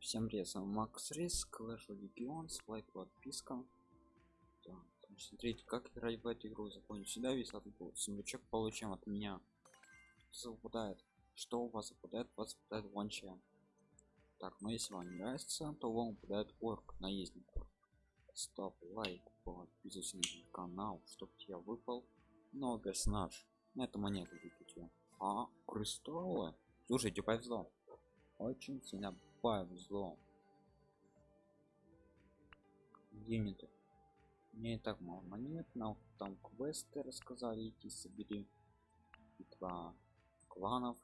Всем вами Макс Рис, Clash of Legends, лайк, подписка. Смотрите, как играть в эту игру. Запомните, сюда весь этот сундучок получаем от меня. Что? Что у вас выпадает? У вас выпадает ванча. Так, но если вам не нравится, то вам выпадает орк, наездник. Стоп, лайк, подписывайся на канал, чтобы я выпал. Но персонаж. На эту монету выпить. А, кристаллы? Слушайте, повезло. Очень сильно повезло юниты мне и так мало монет нам там квесты рассказали идти собери битва кланов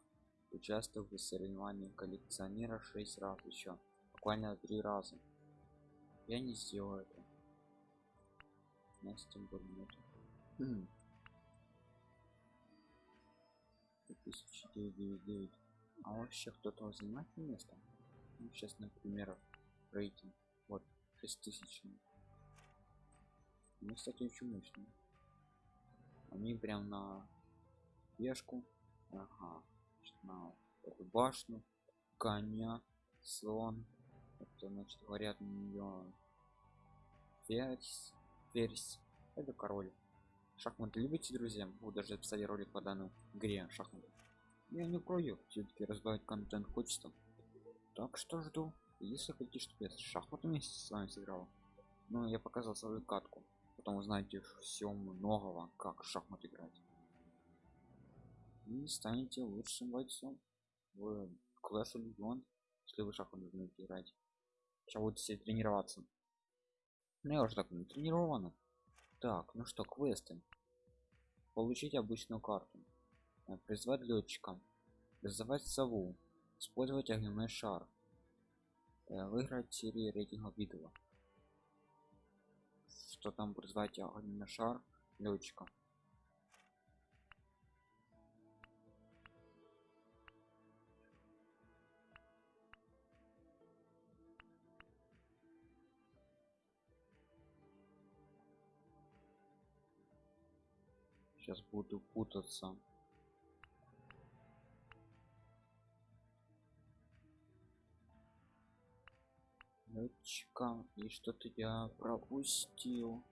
участвовал в соревновании коллекционера 6 раз еще буквально три раза. Я не сделал это. У нас тем более нет хм. 2099 а вообще кто-то занимает место ну, сейчас например рейтинг вот 6000 ну кстати очень мощно они прям на пешку ага на эту башню коня слон. Это значит говорят на нее ферзь ферзь. Это король. Шахматы любите друзья? Буду даже записали ролик по данной игре шахматы я не против все-таки разбавить контент хочется так что жду. Если хотите чтобы я с шахматами с вами сыграл. Ну я показал свою катку. Потом узнаете все многого как в шахмат играть. И станете лучшим бойцом в Clash of если вы шахматы умеете играть. Сейчас будете все тренироваться. Ну я уже так не тренирована так ну что квесты. Получить обычную карту. Э, призвать летчика. Призывать сову использовать огненный шар э, выиграть серии рейтинга видео что там призвать огненный шар летчика сейчас буду путаться Летчика и что-то я пропустил.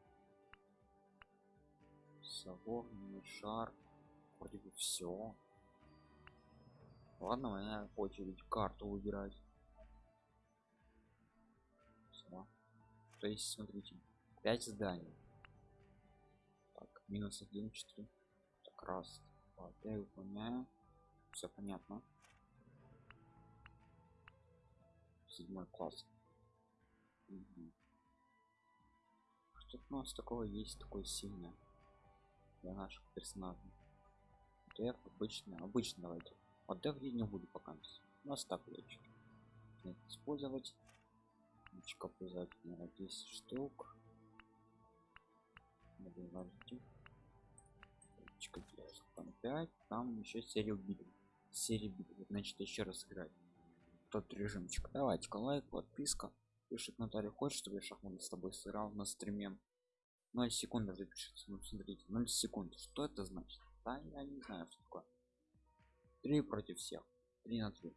Соворный шар. Вроде бы все ладно моя очередь карту выбирать. Все. то есть смотрите 5 зданий. Так минус 1 4 так раз два. Я выполняю все понятно. Седьмой класс Угу. Что у нас такого есть такое сильное для наших персонажей? Деф обычно, обычно давайте. Вот деф я не буду пока. У нас так лечит. Использовать. Личка обязательно 10 штук. Добивайте. Там 5, там еще серию битв. Битв. Значит, еще раз играть. Тот режимчик. Давайте лайк, подписка пишет Наталья хочет чтобы я шахматы с тобой сыграл на стриме? 0 секунд запишется ну смотрите 0 секунд. Что это значит? Да я не знаю что такое. 3 против всех. 3 на 3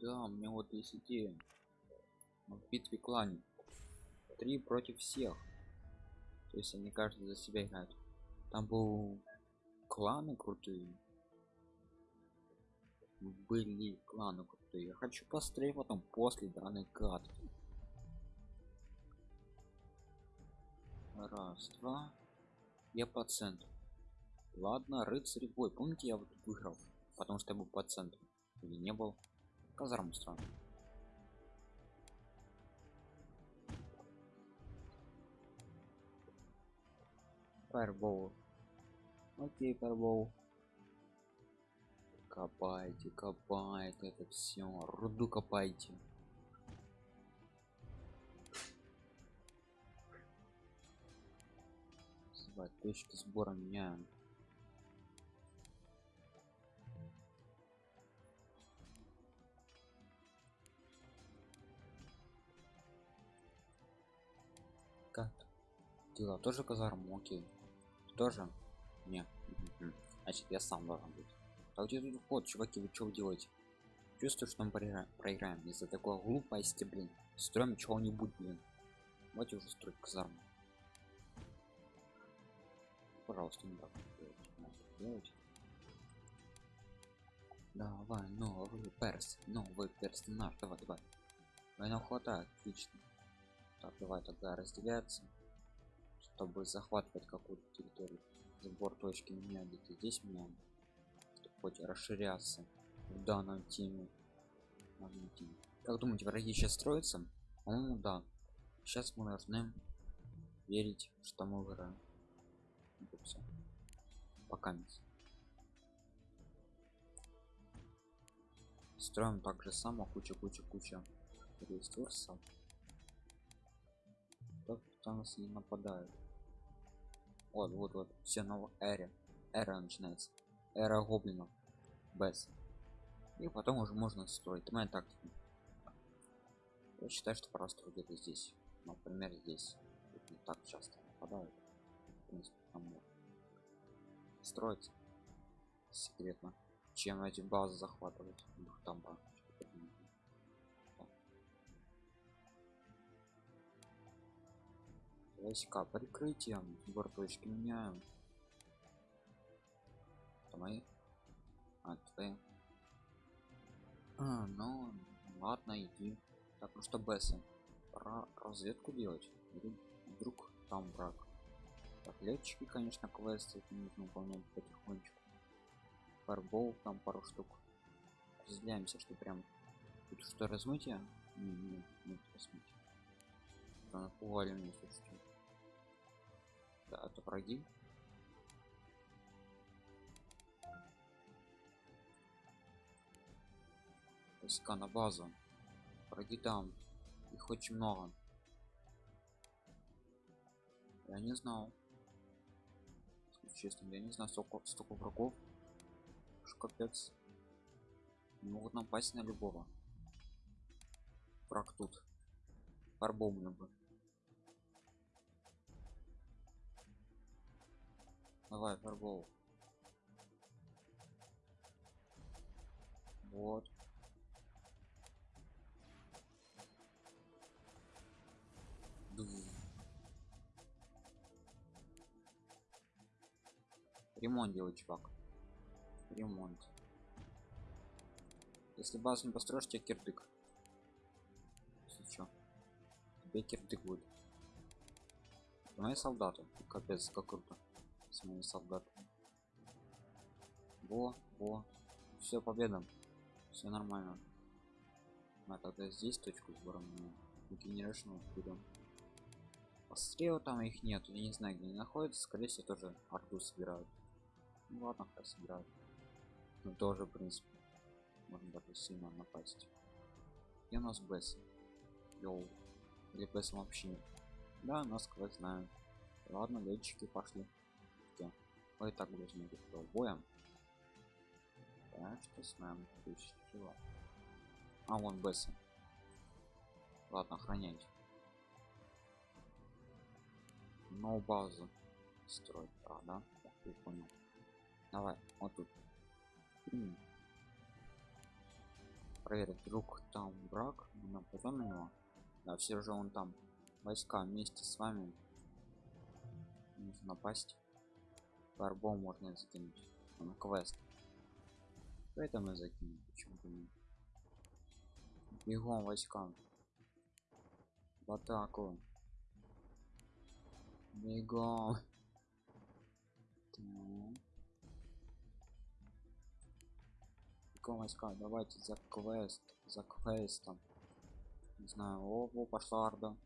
да у меня вот есть идея. В битве клане. 3 против всех то есть они каждый за себя играют. Там был кланы крутые. Были кланы крутые. Я хочу посмотреть потом после данной катки. Раз два. Я по центру. Ладно рыцарь бой. Помните я вот выиграл? Потому что я был по центру. Или не был? Казарму странно Фаербол. Окей, фаербол. Копайте, копайте это все. Руду копайте. Звать точки сбора меняем. Дела тоже казарму, окей. Тоже? Не. Значит, я сам должен быть. А где тут вход, чуваки, вы что делаете? Чувствую, что мы проиграем, из-за такой глупости, блин. Строим чего-нибудь, блин. Давайте уже строить казарму. Пожалуйста, не так. Давай, новый перс, новый персонаж, давай, давай. Война хватает, отлично. Так, давай тогда разделяться, чтобы захватывать какую-то территорию. Сбор точки меня где-то здесь меняем, чтобы хоть расширяться в данном теме. Как думаете, враги сейчас строятся? По-моему, да. Сейчас мы должны верить, что мы выиграем. Пока нет. Строим так же само, куча, куча, куча ресурсов. Кто кто нас не нападает? Вот, вот, вот, все новая эра. Эра начинается. Эра гоблинов. Без. И потом уже можно строить. Моя тактика. Я считаю, что просто где-то здесь. Например, здесь. Тут не так часто нападают. Там строить секретно чем эти базы захватывать Ух, там войска прикрытием сбор точки меняем мои? А твои. А, ну ладно иди. Так ну что бесы пора разведку делать. Или вдруг там враг. Так летчики конечно квесты нужно выполнять потихонечку. Фарбол там пару штук. Разделяемся что прям тут что размытие? Не, не, нет размытия Да, напугали меня слушайте да это враги. Войска на базу. Враги там. Их очень много. Я не знал. Честно я не знаю столько столько врагов. Уж капец. Могут напасть на любого. Враг тут. Фарбом мне бы давай фарбол вот. Ремонт делай чувак. Ремонт. Если базу не построишь тебе кирдык. Если чё? Тебе кирдык будет. Мои солдаты капец как круто с моими солдатами во во. Все победа. Все нормально. А тогда здесь точку сбора генерашн берем пострел там их нет. Я не знаю где они находятся. Скорее всего тоже арту собирают. Ну ладно хай собирают. Ну тоже в принципе можно даже сильно напасть. И у нас бс йоу. Или бс вообще да нас квест знаем ладно летчики пошли? Мы и так должны быть боем так что с нами чего а вон бс ладно охранять. Но базу строить а, да я понял. Давай вот тут. М. проверить вдруг там враг. Мы нападем на него да все же он там. Войска вместе с вами. Нужно напасть фарбол можно закинуть он квест. Поэтому закинем почему бы нет. Бегом войскам. В атаку. Бегом. Бегом войска давайте за квест за квестом. Не знаю. О, о пошла арда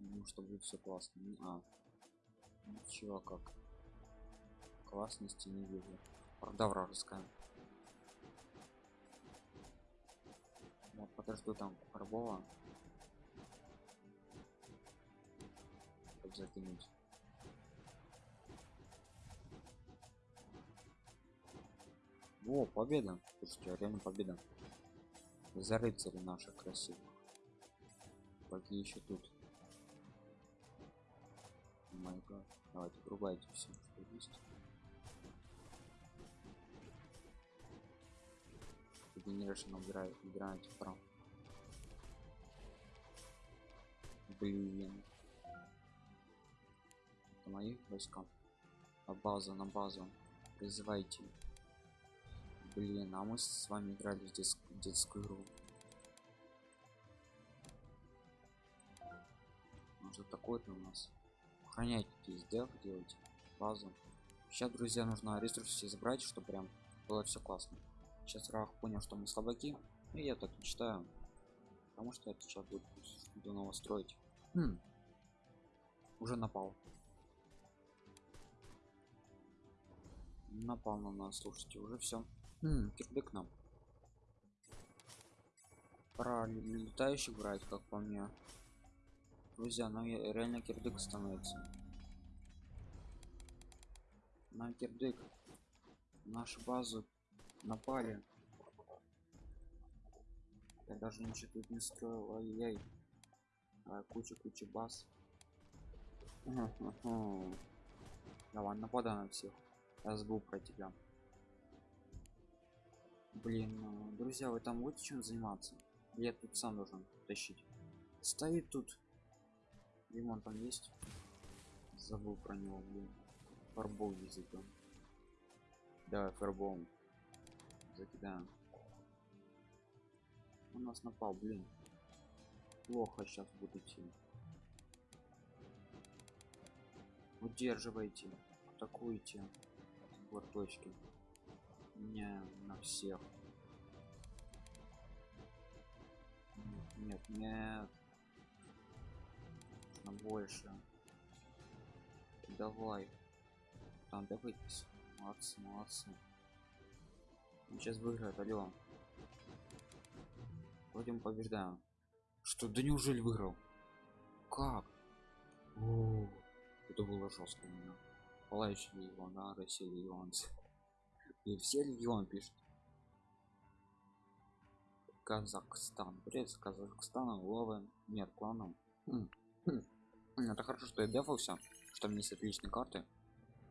ну что будет все классно. А. Ничего как классности не вижу правда вражеская вот подожду там карбова чтобы закинуть Во, победа. Слушайте, реально победа. За рыцари наших красивых. Какие еще тут? Ага. Давайте, врубайте все, что есть. Генерашн убирает, убираете прав. Блин. Это мои войска. На базу, на базу. Призывайте. Блин, а мы с вами играли в детск- детскую игру. Может такой-то у нас. Охраняйте здесь, да, делайте базу. Сейчас, друзья, нужно ресурсы забрать, чтобы прям было все классно. Сейчас Рах понял, что мы слабаки. И я так не считаю. Потому что это сейчас будет что-то нового строить. Хм. Уже напал. Напал на нас, слушайте, уже все. Хм, кирдык нам. Пора ле- летающих брать, как по мне. Друзья, нам е- реально кирдык становится. На кирдык. Нашу базу напали. Я даже ничего тут не строил, ай-яй. А, куча куча баз. Давай, нападай на всех. Я забыл про тебя. Блин, ну, друзья, вы там будете чем заниматься? Я тут сам должен тащить. Стоит тут. Лимон там есть? Забыл про него, блин. Фарбол языком. Давай фарбол. Закидаем. Он нас напал, блин. Плохо сейчас буду идти. Удерживайте. Атакуйте. Вот точки. Не на всех. Нет, Нет. На больше. Давай. Там давайтесь. Молодцы, молодцы. Сейчас выиграет, алло. Мы побеждаем. Что, да неужели выиграл? Как? О, это было жестко меня. Палающий легион, да, Россия легионцы. И все легион пишут. Казахстан. Привет Казахстана, ловы. Нет, кланом. Хм, хм. Это хорошо, что я дефался, что у меня есть отличные карты.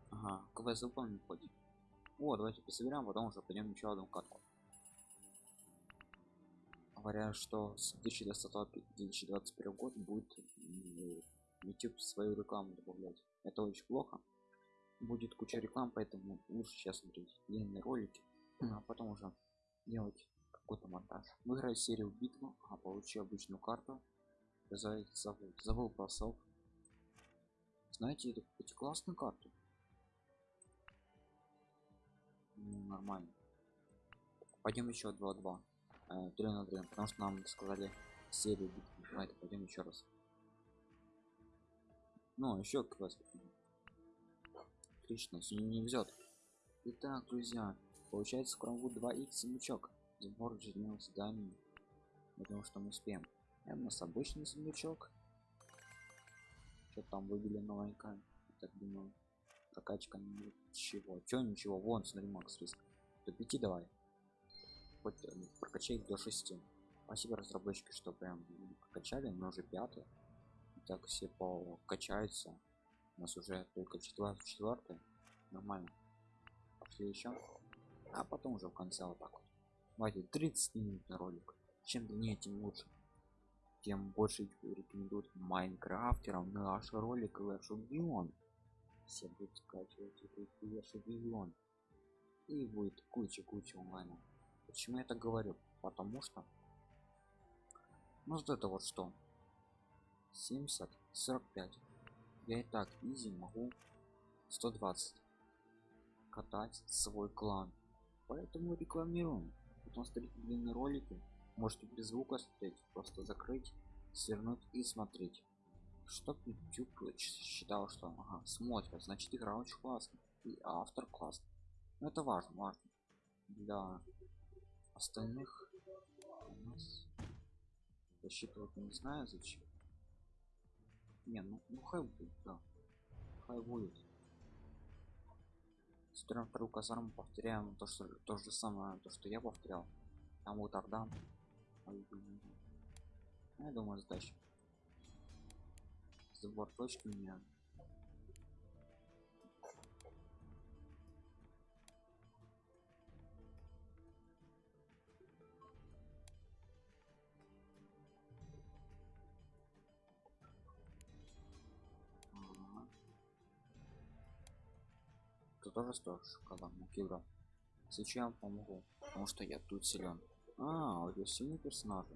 Ага, квест выполнен хоть. О, давайте пособерем, потом уже пойдем еще одну катку. Говорят, что с 2020-2021 год будет YouTube свою рекламу добавлять. Это очень плохо. Будет куча реклам, поэтому лучше сейчас смотреть длинные ролики, а потом уже делать какой-то монтаж. Выиграть серию битву, а получи обычную карту. Забыл про сов. Знаете, это, эти классные карты. Ну, нормально. Пойдем еще 2-2. 3 на 3, потому что нам сказали серию битвы. Давайте пойдем еще раз. Ну, еще квест. Отлично, сегодня не везет. Итак, друзья, получается скоро будет 2х сундучок. Сбор ежедневных заданий. Я думаю, что мы успеем. Это у нас обычный сундучок. Что там выбили новенькое? Так думаю. Прокачка ничего. Чё ничего? Вон, смотри, Макс риск. До 5 давай. Хоть э, прокачай их до 6. Спасибо разработчики, что прям м, прокачали, мы уже пятый. Так все покачаются. У нас уже только четвертый, четвертый. Нормально. Пошли еще. А потом уже в конце вот так вот. Давайте 30 минут на ролик. Чем длиннее, тем лучше. Тем больше рекомендуют майнкрафтерам наш ролик Clash of Beyond. Все будут скачивать Clash of Beyond. И будет куча-куча онлайна. Почему я так говорю? Потому что ну вот это вот что 70 45 я и так изи могу 120 катать свой клан поэтому рекламируем потом смотреть длинные ролики можете без звука смотреть просто закрыть свернуть и смотреть чтоб youtube считал что ага, смотрят значит игра очень классная и автор классный. Но это важно важно для остальных у нас. Засчитывать не знаю зачем. Не ну, ну хай будет да хай будет строим вторую казарму повторяем то что то же самое то что я повторял. Там вот блин. Ну, я думаю сдача забор точно меня Ты тоже сторож, когда ну, Кибра. Сейчас помогу, потому что я тут силен. А, у тебя сильные персонаж.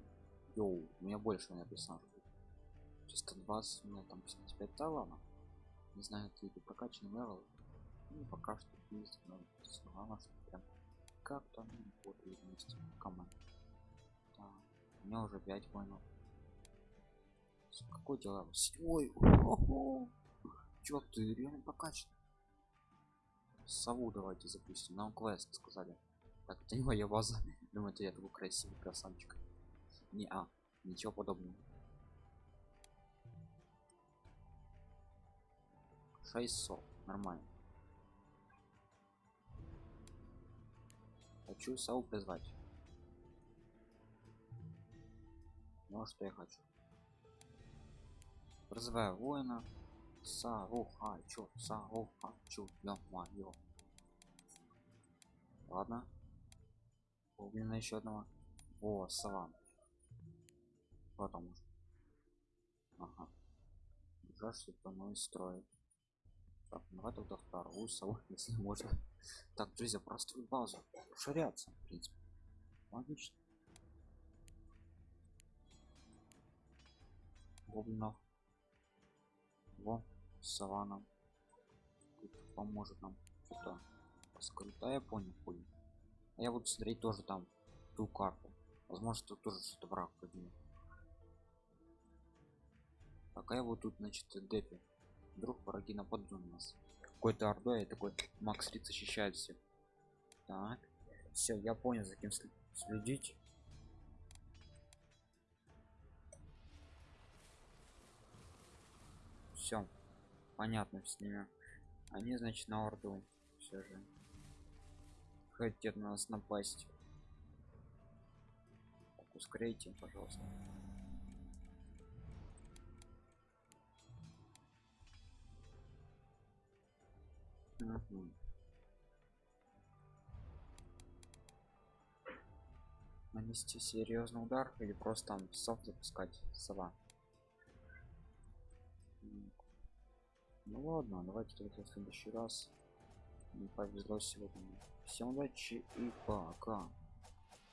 Йоу, у меня больше у меня персонажей чисто 20 у меня там 55 талана не знаю ты это прокачанный левел. Ну, пока что есть но главное что прям как там вот вместе команд да. у меня уже 5 воинов. Какой дела ой чувак ты реально прокачан сову давайте запустим нам квест сказали. Так это не моя база. Думаю я такой красивый красавчик? Не а ничего подобного 600 нормально хочу сову призвать ну что я хочу призываю воина Сару хочу, Сару хочу, ё-моё. Ладно. Убили еще одного. О, саван. Потом. Ага. Что это мой строит. Так, давай тогда вторую сову, если можно. Так, друзья, простую базу. Ширяться, в принципе. Логично. Гоблинов. Во савана Тут поможет нам что-то скрыть я понял понял а я буду смотреть тоже там ту карту возможно тут тоже что-то враг поднимет пока я вот тут значит депи вдруг враги нападут на нас. Какой-то ордой такой макс рид защищает всех. Так. Все я понял за кем следить. Все понятно с ними. Они значит на орду все же хотят нас напасть. Так, ускоряйте пожалуйста нанести серьезный удар или просто там сов запускать сова? Ну ладно давайте только в следующий раз. Не повезло сегодня. Всем удачи и пока